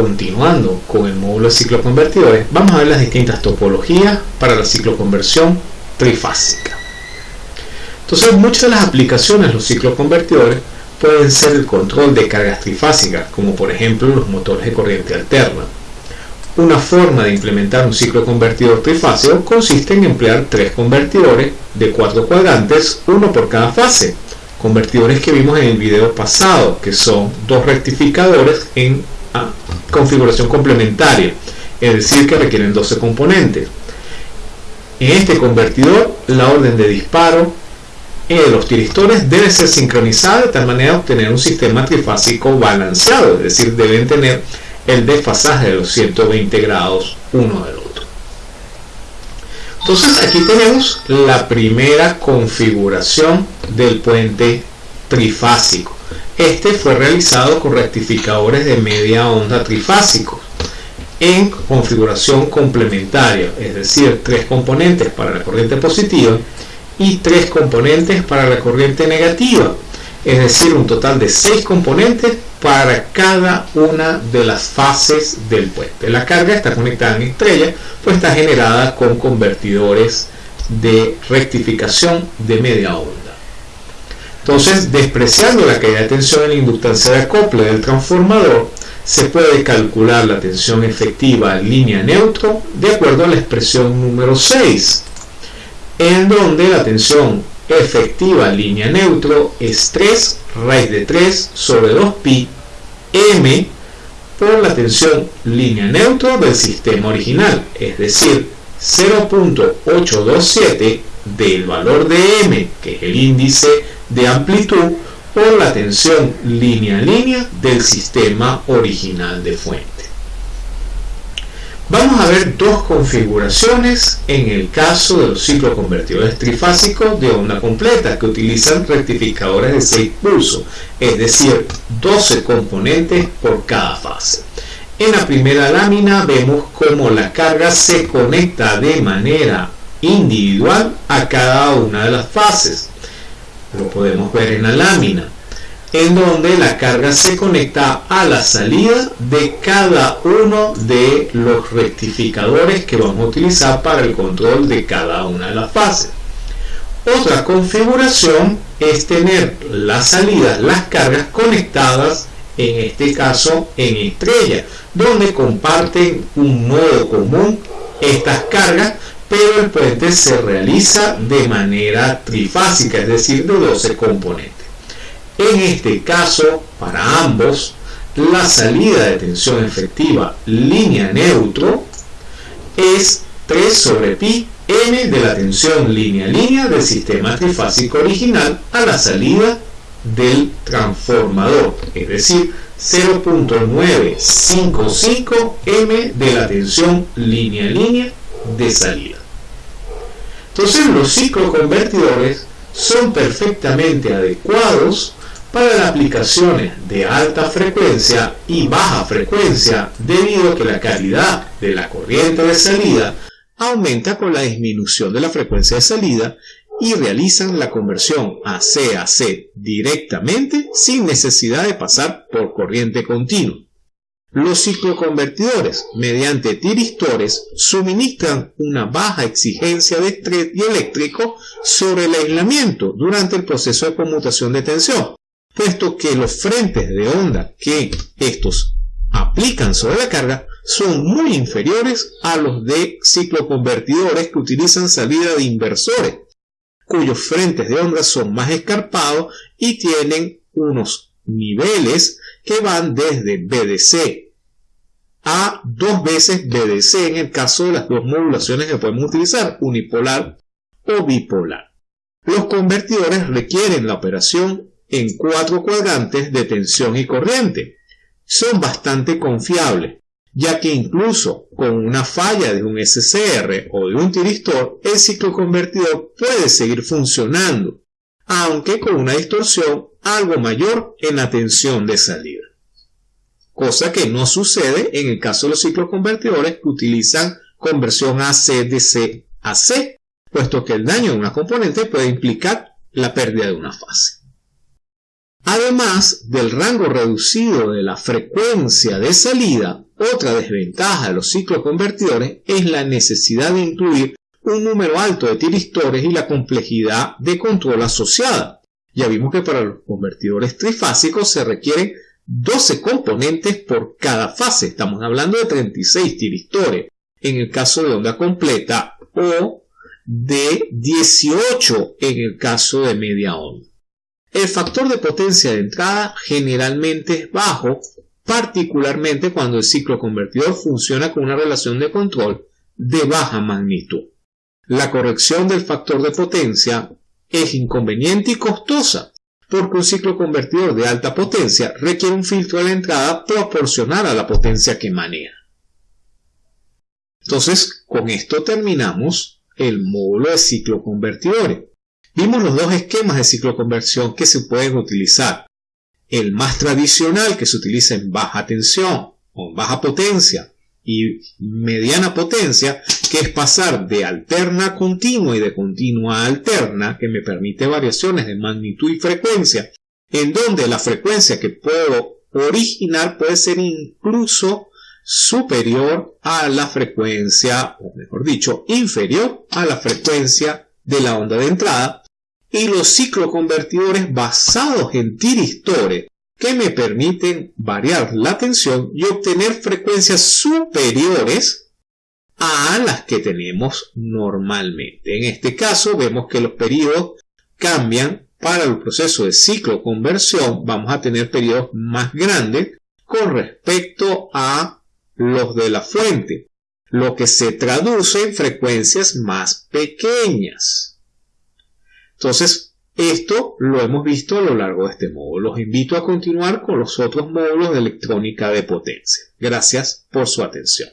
continuando con el módulo de cicloconvertidores, vamos a ver las distintas topologías para la cicloconversión trifásica. Entonces, muchas de las aplicaciones de los cicloconvertidores pueden ser el control de cargas trifásicas, como por ejemplo los motores de corriente alterna. Una forma de implementar un ciclo convertidor trifásico consiste en emplear tres convertidores de cuatro cuadrantes, uno por cada fase. Convertidores que vimos en el video pasado, que son dos rectificadores en ah, configuración complementaria, es decir, que requieren 12 componentes. En este convertidor, la orden de disparo de los tiristores debe ser sincronizada de tal manera de obtener un sistema trifásico balanceado, es decir, deben tener el desfasaje de los 120 grados uno del otro. Entonces aquí tenemos la primera configuración del puente trifásico. Este fue realizado con rectificadores de media onda trifásicos en configuración complementaria, es decir, tres componentes para la corriente positiva y tres componentes para la corriente negativa, es decir, un total de seis componentes para cada una de las fases del puente. La carga está conectada en estrella, pues está generada con convertidores de rectificación de media onda. Entonces, despreciando la caída de tensión en la inductancia de acople del transformador, se puede calcular la tensión efectiva en línea neutro de acuerdo a la expresión número 6, en donde la tensión efectiva línea neutro es 3 raíz de 3 sobre 2pi m por la tensión línea neutro del sistema original, es decir, 0.827 del valor de m, que es el índice de amplitud, por la tensión línea-línea del sistema original de fuente. Vamos a ver dos configuraciones en el caso de los cicloconvertidores trifásicos de onda completa que utilizan rectificadores de 6 pulsos, es decir, 12 componentes por cada fase. En la primera lámina vemos cómo la carga se conecta de manera individual a cada una de las fases. Lo podemos ver en la lámina en donde la carga se conecta a la salida de cada uno de los rectificadores que vamos a utilizar para el control de cada una de las fases. Otra configuración es tener las salidas, las cargas conectadas, en este caso en estrella, donde comparten un nodo común estas cargas, pero el puente se realiza de manera trifásica, es decir, de 12 componentes. En este caso, para ambos, la salida de tensión efectiva línea neutro es 3 sobre pi n de la tensión línea-línea del sistema trifásico original a la salida del transformador, es decir, 0.955 m de la tensión línea-línea de salida. Entonces los cicloconvertidores son perfectamente adecuados para las aplicaciones de alta frecuencia y baja frecuencia debido a que la calidad de la corriente de salida aumenta con la disminución de la frecuencia de salida y realizan la conversión a C directamente sin necesidad de pasar por corriente continua. Los cicloconvertidores, mediante tiristores, suministran una baja exigencia de estrés eléctrico sobre el aislamiento durante el proceso de conmutación de tensión, puesto que los frentes de onda que estos aplican sobre la carga son muy inferiores a los de cicloconvertidores que utilizan salida de inversores, cuyos frentes de onda son más escarpados y tienen unos niveles que van desde BDC a dos veces BDC en el caso de las dos modulaciones que podemos utilizar, unipolar o bipolar. Los convertidores requieren la operación en cuatro cuadrantes de tensión y corriente. Son bastante confiables, ya que incluso con una falla de un SCR o de un tiristor, el ciclo convertidor puede seguir funcionando, aunque con una distorsión algo mayor en la tensión de salida. Cosa que no sucede en el caso de los cicloconvertidores que utilizan conversión AC de C a C, puesto que el daño de una componente puede implicar la pérdida de una fase. Además del rango reducido de la frecuencia de salida, Otra desventaja de los cicloconvertidores es la necesidad de incluir un número alto de tiristores y la complejidad de control asociada. Ya vimos que para los convertidores trifásicos se requieren 12 componentes por cada fase. Estamos hablando de 36 tiristores en el caso de onda completa o de 18 en el caso de media onda. El factor de potencia de entrada generalmente es bajo, particularmente cuando el ciclo convertidor funciona con una relación de control de baja magnitud. La corrección del factor de potencia es inconveniente y costosa, porque un ciclo convertidor de alta potencia requiere un filtro de la entrada proporcional a la potencia que maneja. Entonces, con esto terminamos el módulo de ciclo convertidores. Vimos los dos esquemas de cicloconversión que se pueden utilizar. El más tradicional que se utiliza en baja tensión o baja potencia y mediana potencia, que es pasar de alterna a continua y de continua a alterna, que me permite variaciones de magnitud y frecuencia, en donde la frecuencia que puedo originar puede ser incluso superior a la frecuencia, o mejor dicho, inferior a la frecuencia de la onda de entrada, y los cicloconvertidores basados en tiristores que me permiten variar la tensión y obtener frecuencias superiores a las que tenemos normalmente. En este caso vemos que los periodos cambian para el proceso de ciclo conversión. Vamos a tener periodos más grandes con respecto a los de la fuente, lo que se traduce en frecuencias más pequeñas. Entonces, esto lo hemos visto a lo largo de este módulo. Los invito a continuar con los otros módulos de electrónica de potencia. Gracias por su atención.